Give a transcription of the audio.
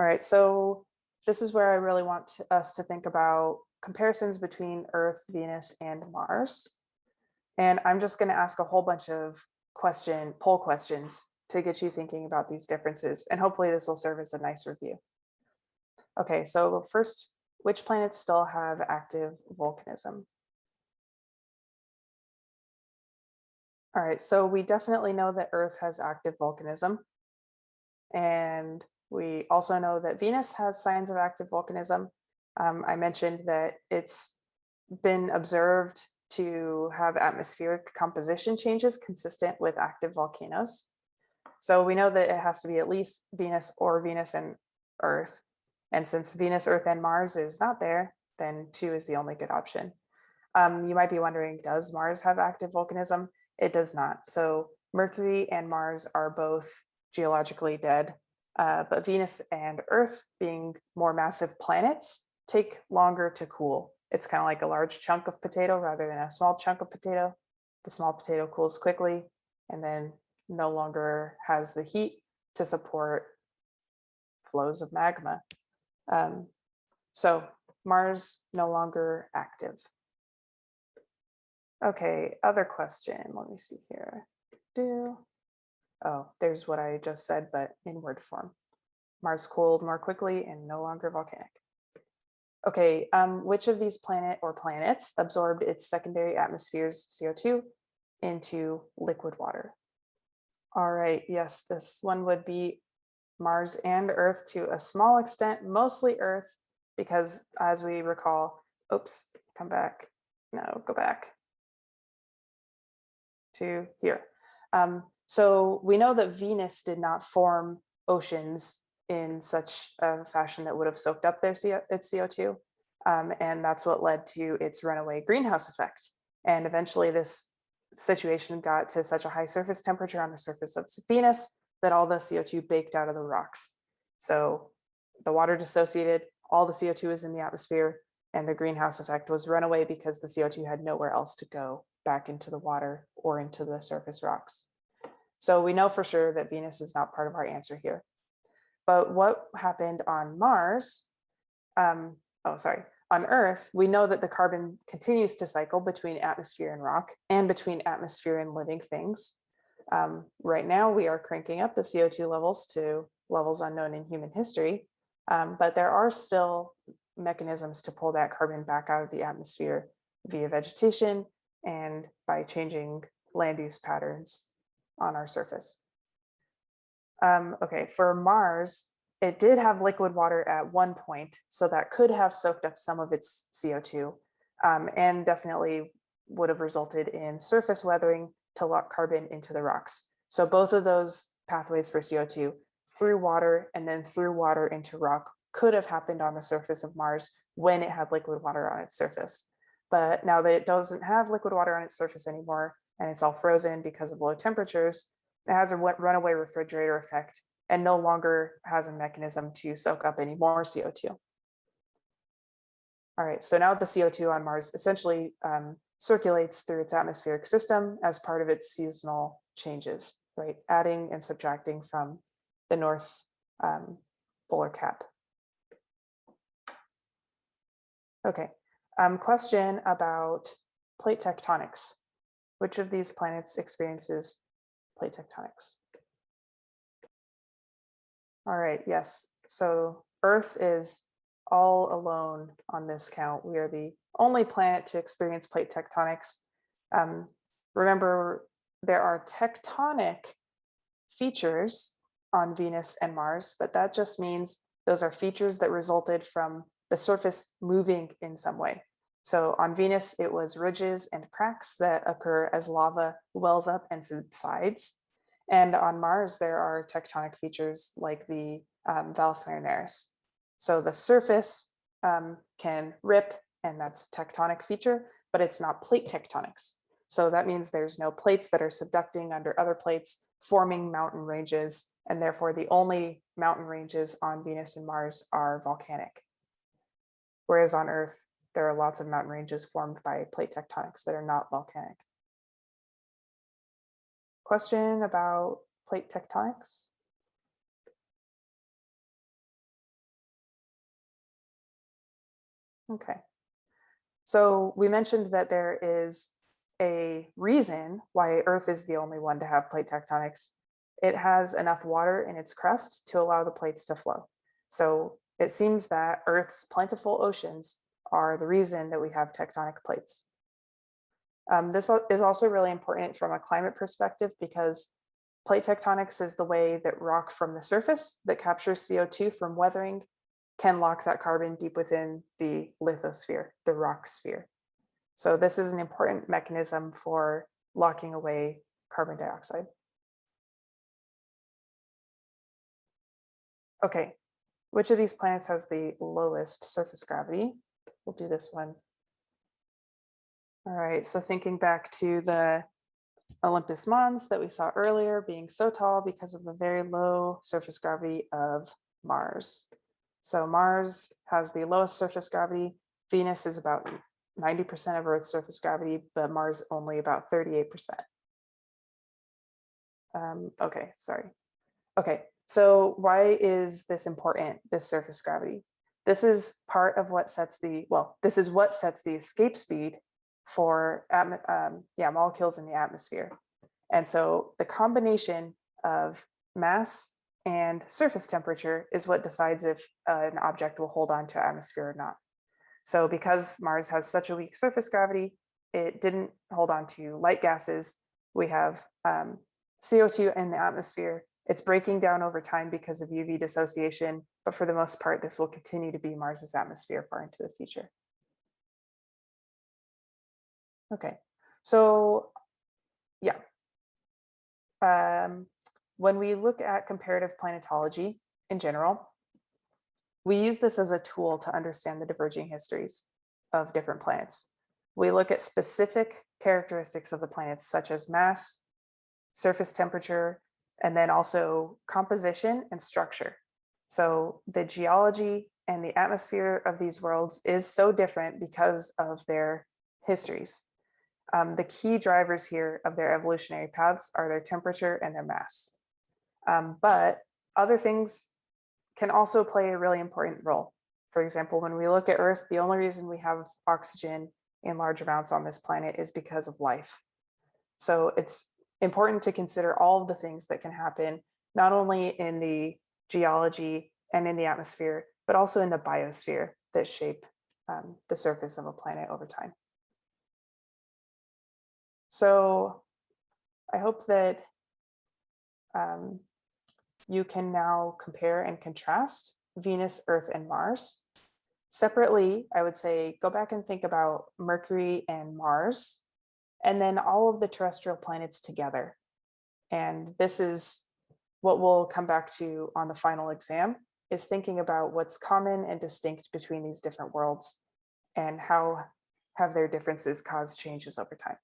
All right, so this is where I really want to- us to think about comparisons between Earth, Venus, and Mars. And I'm just going to ask a whole bunch of question, poll questions to get you thinking about these differences. And hopefully this will serve as a nice review. Okay, so first, which planets still have active volcanism? All right, so we definitely know that Earth has active volcanism. And we also know that Venus has signs of active volcanism. Um, I mentioned that it's been observed to have atmospheric composition changes consistent with active volcanoes. So we know that it has to be at least Venus or Venus and Earth. And since Venus, Earth, and Mars is not there, then two is the only good option. Um, you might be wondering, does Mars have active volcanism? It does not. So Mercury and Mars are both geologically dead, uh, but Venus and Earth being more massive planets take longer to cool. It's kind of like a large chunk of potato rather than a small chunk of potato. The small potato cools quickly and then no longer has the heat to support flows of magma. Um, so Mars no longer active. Okay, other question. Let me see here. Do oh, there's what I just said, but in word form. Mars cooled more quickly and no longer volcanic. Okay, um, which of these planet or planets absorbed its secondary atmosphere's CO2 into liquid water? All right, yes, this one would be Mars and Earth to a small extent, mostly Earth, because as we recall, oops, come back, no, go back to here. Um, so we know that Venus did not form oceans in such a fashion that would have soaked up their CO, its CO2. Um, and that's what led to its runaway greenhouse effect. And eventually this situation got to such a high surface temperature on the surface of Venus that all the CO2 baked out of the rocks. So the water dissociated, all the CO2 is in the atmosphere, and the greenhouse effect was runaway because the CO2 had nowhere else to go back into the water or into the surface rocks. So we know for sure that Venus is not part of our answer here. But what happened on Mars, um, oh, sorry, on Earth, we know that the carbon continues to cycle between atmosphere and rock and between atmosphere and living things. Um, right now, we are cranking up the CO2 levels to levels unknown in human history, um, but there are still mechanisms to pull that carbon back out of the atmosphere via vegetation and by changing land use patterns on our surface. Um, okay, for Mars, it did have liquid water at one point, so that could have soaked up some of its CO2 um, and definitely would have resulted in surface weathering to lock carbon into the rocks. So both of those pathways for CO2 through water and then through water into rock could have happened on the surface of Mars when it had liquid water on its surface. But now that it doesn't have liquid water on its surface anymore, and it's all frozen because of low temperatures, it has a runaway refrigerator effect and no longer has a mechanism to soak up any more CO2. All right, so now the CO2 on Mars essentially um, circulates through its atmospheric system as part of its seasonal changes, right? Adding and subtracting from the north um, polar cap. Okay, um, question about plate tectonics. Which of these planets experiences plate tectonics? All right, yes. So Earth is all alone on this count. We are the only planet to experience plate tectonics. Um, remember, there are tectonic features on Venus and Mars, but that just means those are features that resulted from the surface moving in some way. So on Venus, it was ridges and cracks that occur as lava wells up and subsides. And on Mars, there are tectonic features like the um, Valles Marineris. So the surface um, can rip, and that's tectonic feature, but it's not plate tectonics. So that means there's no plates that are subducting under other plates, forming mountain ranges, and therefore the only mountain ranges on Venus and Mars are volcanic. Whereas on Earth, there are lots of mountain ranges formed by plate tectonics that are not volcanic. Question about plate tectonics? Okay. So we mentioned that there is a reason why Earth is the only one to have plate tectonics. It has enough water in its crust to allow the plates to flow. So it seems that Earth's plentiful oceans are the reason that we have tectonic plates. Um, this is also really important from a climate perspective because plate tectonics is the way that rock from the surface that captures CO2 from weathering can lock that carbon deep within the lithosphere, the rock sphere. So this is an important mechanism for locking away carbon dioxide. Okay, which of these planets has the lowest surface gravity? We'll do this one. All right, so thinking back to the Olympus Mons that we saw earlier being so tall because of the very low surface gravity of Mars. So Mars has the lowest surface gravity. Venus is about 90% of Earth's surface gravity, but Mars only about 38%. Um, okay, sorry. Okay, so why is this important, this surface gravity? This is part of what sets the, well, this is what sets the escape speed for um, yeah, molecules in the atmosphere. And so the combination of mass and surface temperature is what decides if uh, an object will hold on to atmosphere or not. So because Mars has such a weak surface gravity, it didn't hold on to light gases. We have um, CO2 in the atmosphere. It's breaking down over time because of UV dissociation, but for the most part, this will continue to be Mars's atmosphere far into the future. Okay, so yeah. Um, when we look at comparative planetology in general, we use this as a tool to understand the diverging histories of different planets. We look at specific characteristics of the planets such as mass, surface temperature, and then also composition and structure. So the geology and the atmosphere of these worlds is so different because of their histories. Um, the key drivers here of their evolutionary paths are their temperature and their mass. Um, but other things can also play a really important role. For example, when we look at Earth, the only reason we have oxygen in large amounts on this planet is because of life. So it's important to consider all of the things that can happen, not only in the geology and in the atmosphere, but also in the biosphere that shape um, the surface of a planet over time. So I hope that um, you can now compare and contrast Venus, Earth, and Mars. Separately, I would say go back and think about Mercury and Mars, and then all of the terrestrial planets together. And this is what we'll come back to on the final exam, is thinking about what's common and distinct between these different worlds and how have their differences caused changes over time.